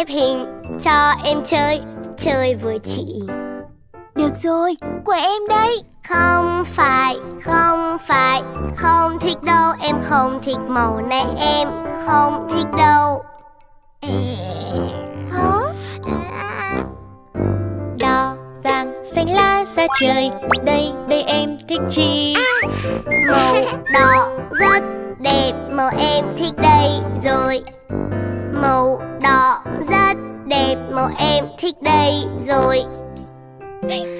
xếp hình Cho em chơi, chơi với chị. Được rồi, của em đây. Không phải, không phải Không thích đâu, em không thích màu này Em không thích đâu. Hả? Đỏ, vàng, xanh lá ra trời Đây, đây em thích chi? Màu đỏ rất đẹp Màu em thích đây rồi Màu đỏ rất đẹp Màu em thích đây rồi.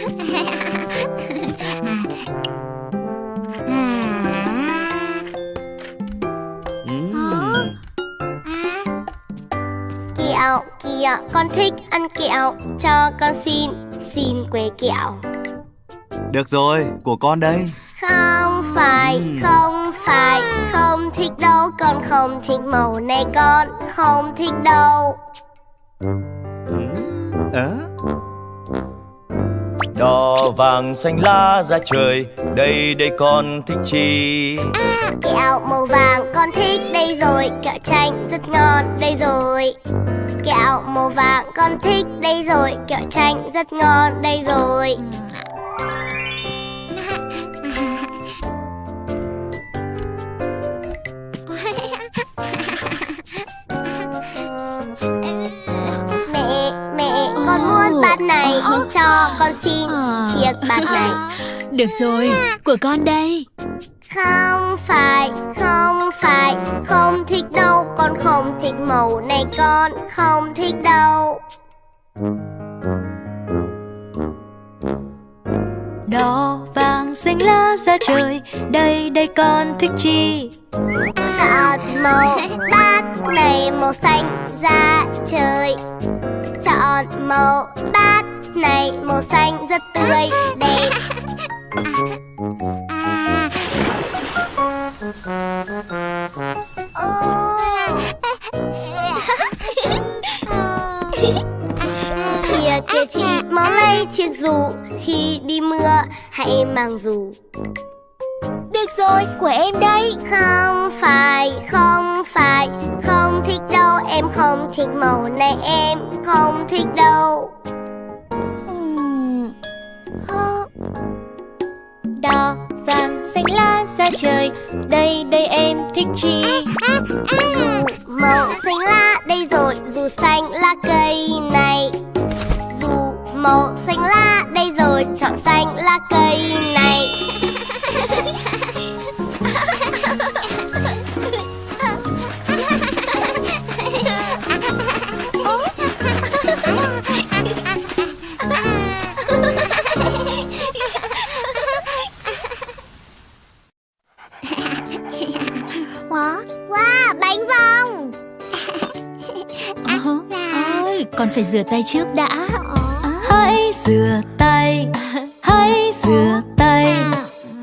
Kẹo, kẹo, con thích ăn kẹo Cho con xin, xin que kẹo Được rồi, của con đây Không phải, Ừm. không phải Không thích đâu, con không thích màu này Con không thích đâu. Ờ? Đỏ vàng xanh lá ra trời Đây đây con thích chi? Kẹo màu vàng con thích đây rồi Kẹo chanh rất ngon đây rồi. Kẹo màu vàng con thích đây rồi Kẹo chanh rất ngon đây rồi bát này Cho con xin chiếc bát này. Được rồi, của con đây. Không phải, không phải Không thích đâu, con không thích màu này Con không thích đâu. Đỏ, vàng, xanh lá ra trời Đây, đây con thích chi? Chọn màu bát này màu xanh ra trời Chọn màu bát này màu xanh rất tươi đẹp. Kìa kìa chị mau lấy chiếc dù Khi đi mưa hãy mang dù. Được rồi, của em đây. Không phải, không phải Không em không thích màu này Em không thích đâu? Đỏ, vàng, xanh lá ra trời. Đây, đây em thích chi? Dù màu xanh lá đây rồi. Dù xanh lá cây này. Dù màu xanh lá đây rồi. Chọn xanh lá cây Wow. Bánh vòng. Ờ, Ôi, con phải rửa tay trước đã. Hãy rửa tay Hãy rửa tay.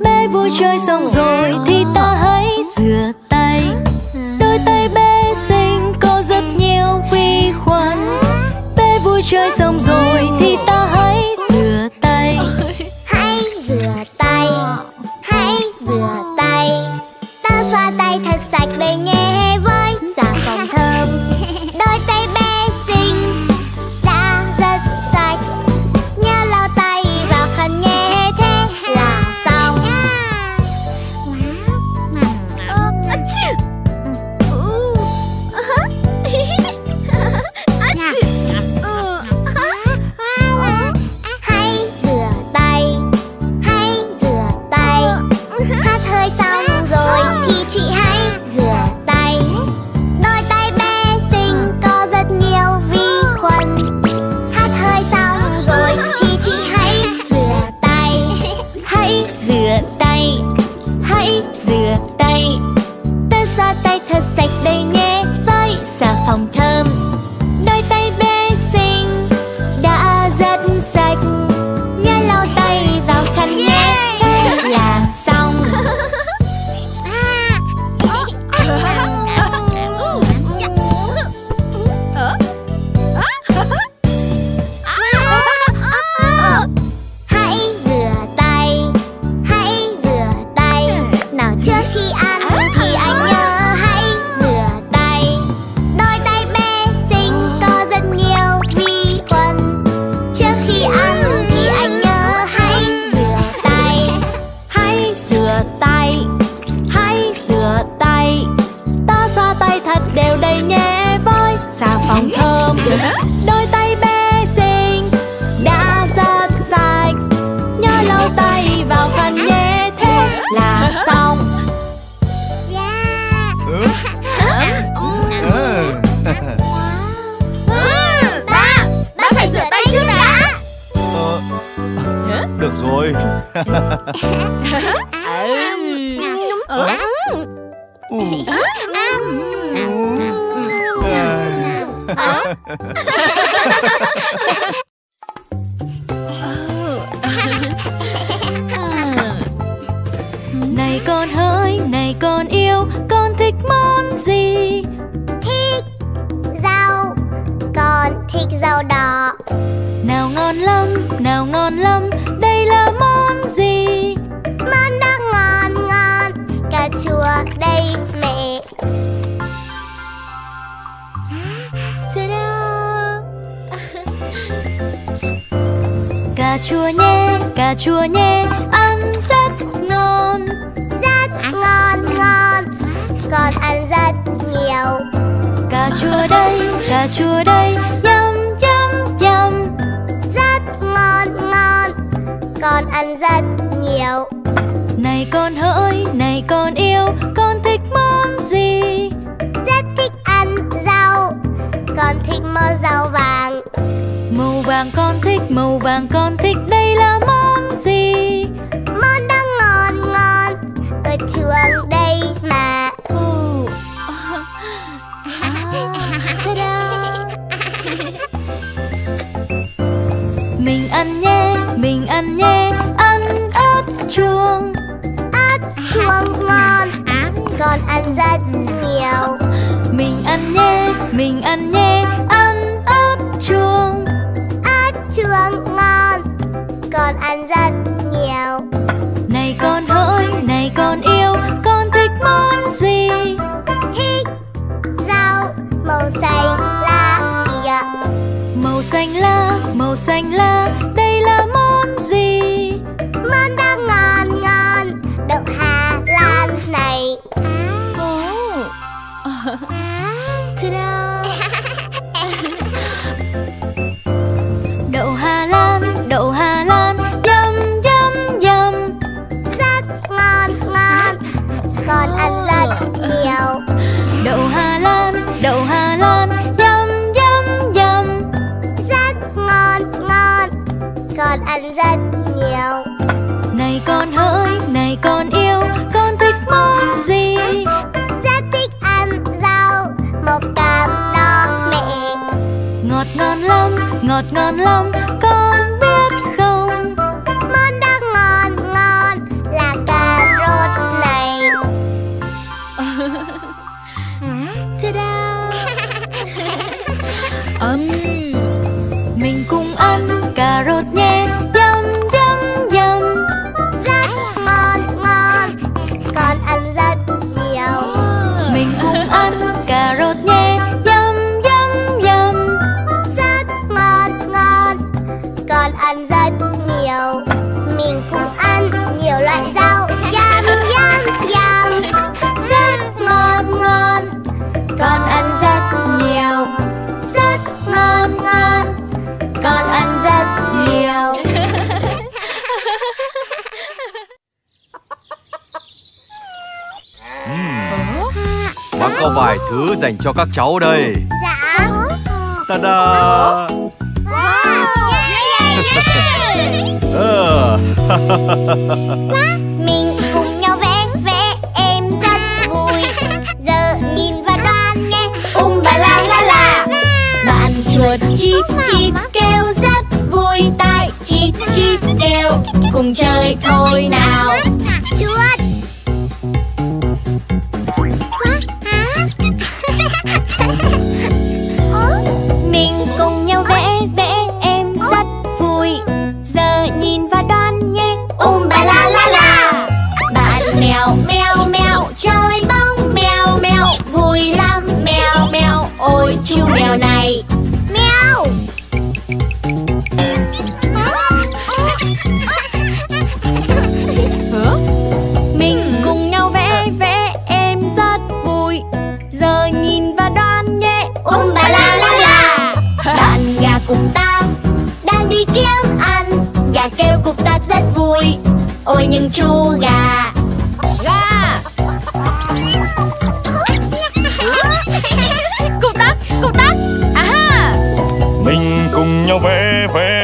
Bé vui chơi xong rồi Thì ta hãy rửa tay. Đôi tay bé xinh có rất nhiều vi khuẩn. Bé vui chơi xong rồi Thì ta thích rau đỏ. Nào ngon lắm, nào ngon lắm Đây là món gì? Món đó ngon ngon Cà chua đây mẹ! Cà chua nhé, cà chua nhé Ăn rất ngon. Rất ngon ngon Con ăn rất nhiều. Cà chua đây, cà chua đây Yum, Con ăn rất nhiều. Này con hỡi, này con yêu Con thích món gì? Rất thích ăn rau. Con thích món rau vàng. Màu vàng con thích, màu vàng con thích. Đây là ăn rất nhiều. Mình ăn nhé, mình ăn nhé Ăn ớt chuông. Ớt chuông ngon Con ăn rất nhiều. Này con hỡi, này con yêu Con thích món gì? Thích rau màu xanh lá kìa. Màu xanh lá, màu xanh lá Đây ngọt ngon lắm Con dành cho các cháu đây. Dạ. Ta-da Wow. Yeah, yeah, yeah. Ờ, Mình cùng nhau vẽ vẽ em rất vui. Giờ nhìn và đoán nghe Um ba la la la. Bạn chuột chít chít kêu rất vui Tai chít chít kêu. Cùng chơi thôi nào. Chuột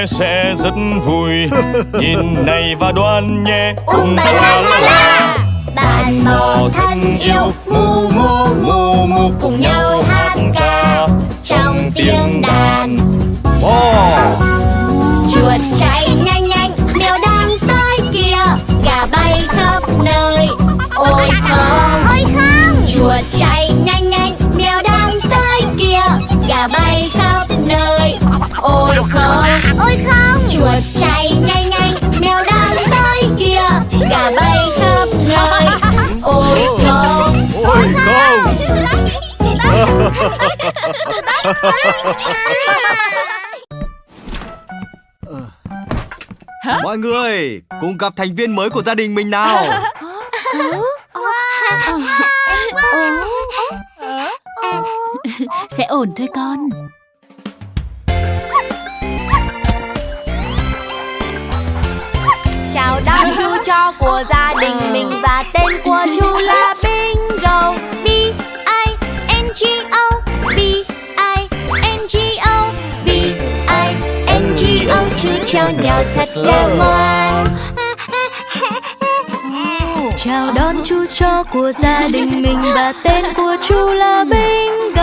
sẽ rất vui. Nhìn này và đoan nhé um ba la la la. bạn bò thân yêu mu mu mu mu cùng nhau hát ca trong tiếng đàn. Wow. chuột chạy nhanh Mọi người cùng gặp thành viên mới của gia đình mình nào. Sẽ ổn thôi con. Chào đón chú chó của gia đình mình Và tên của chú thật là ngoan Chào đón chú chó của gia đình mình. Và tên của chú là Bingo